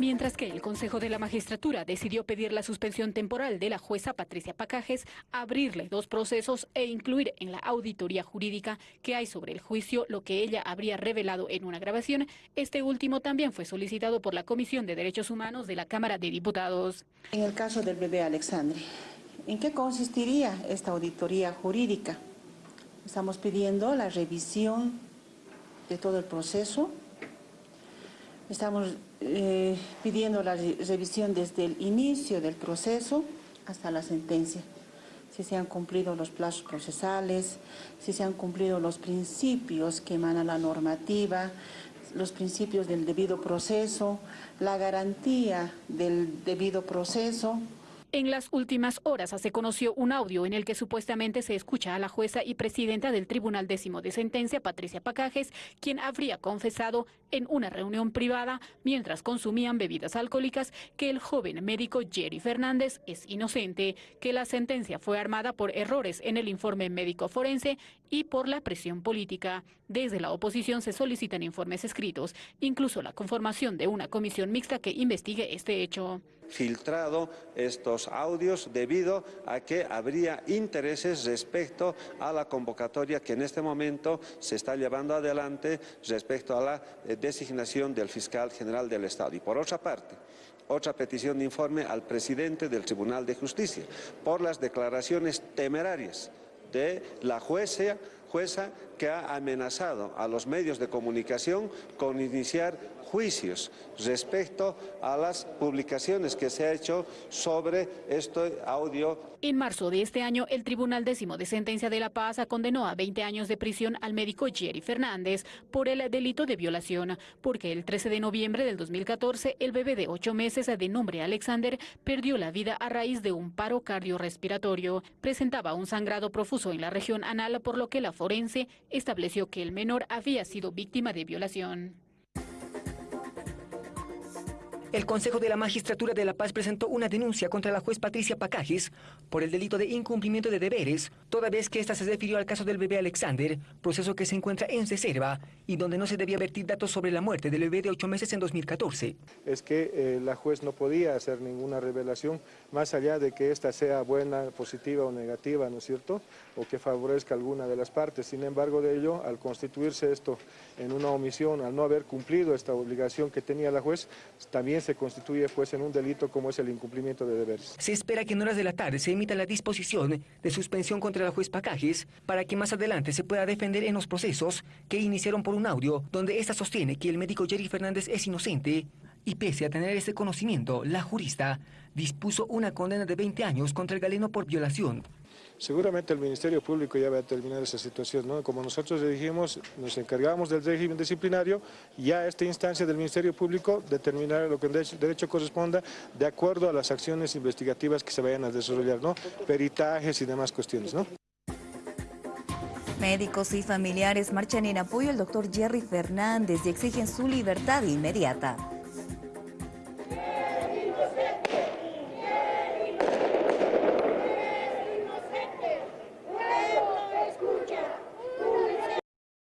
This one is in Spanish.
Mientras que el Consejo de la Magistratura decidió pedir la suspensión temporal de la jueza Patricia Pacajes, abrirle dos procesos e incluir en la auditoría jurídica que hay sobre el juicio lo que ella habría revelado en una grabación, este último también fue solicitado por la Comisión de Derechos Humanos de la Cámara de Diputados. En el caso del bebé Alexandre, ¿en qué consistiría esta auditoría jurídica? Estamos pidiendo la revisión de todo el proceso, estamos eh, pidiendo la revisión desde el inicio del proceso hasta la sentencia, si se han cumplido los plazos procesales, si se han cumplido los principios que emana la normativa, los principios del debido proceso, la garantía del debido proceso, en las últimas horas se conoció un audio en el que supuestamente se escucha a la jueza y presidenta del Tribunal Décimo de Sentencia, Patricia Pacajes, quien habría confesado en una reunión privada mientras consumían bebidas alcohólicas que el joven médico Jerry Fernández es inocente, que la sentencia fue armada por errores en el informe médico forense y por la presión política. Desde la oposición se solicitan informes escritos, incluso la conformación de una comisión mixta que investigue este hecho filtrado estos audios debido a que habría intereses respecto a la convocatoria que en este momento se está llevando adelante respecto a la eh, designación del fiscal general del Estado. Y por otra parte, otra petición de informe al presidente del Tribunal de Justicia por las declaraciones temerarias de la jueza, jueza que ha amenazado a los medios de comunicación con iniciar juicios respecto a las publicaciones que se ha hecho sobre este audio. En marzo de este año, el Tribunal Décimo de Sentencia de La Paz condenó a 20 años de prisión al médico Jerry Fernández por el delito de violación, porque el 13 de noviembre del 2014, el bebé de 8 meses de nombre Alexander perdió la vida a raíz de un paro cardiorrespiratorio. Presentaba un sangrado profuso en la región anal, por lo que la forense estableció que el menor había sido víctima de violación. El Consejo de la Magistratura de La Paz presentó una denuncia contra la juez Patricia Pacajes por el delito de incumplimiento de deberes, toda vez que ésta se refirió al caso del bebé Alexander, proceso que se encuentra en reserva y donde no se debía vertir datos sobre la muerte del bebé de ocho meses en 2014. Es que eh, la juez no podía hacer ninguna revelación, más allá de que ésta sea buena, positiva o negativa, ¿no es cierto?, o que favorezca alguna de las partes. Sin embargo de ello, al constituirse esto en una omisión, al no haber cumplido esta obligación que tenía la juez, también se constituye pues en un delito como es el incumplimiento de deberes. Se espera que en horas de la tarde se emita la disposición de suspensión contra la juez Pacajes para que más adelante se pueda defender en los procesos que iniciaron por un audio donde ésta sostiene que el médico Jerry Fernández es inocente y pese a tener ese conocimiento, la jurista dispuso una condena de 20 años contra el galeno por violación. Seguramente el Ministerio Público ya va a terminar esa situación, ¿no? Como nosotros le dijimos, nos encargamos del régimen disciplinario, ya esta instancia del Ministerio Público determinará lo que en derecho, corresponda de acuerdo a las acciones investigativas que se vayan a desarrollar, ¿no? Peritajes y demás cuestiones, ¿no? Médicos y familiares marchan en apoyo al doctor Jerry Fernández y exigen su libertad inmediata.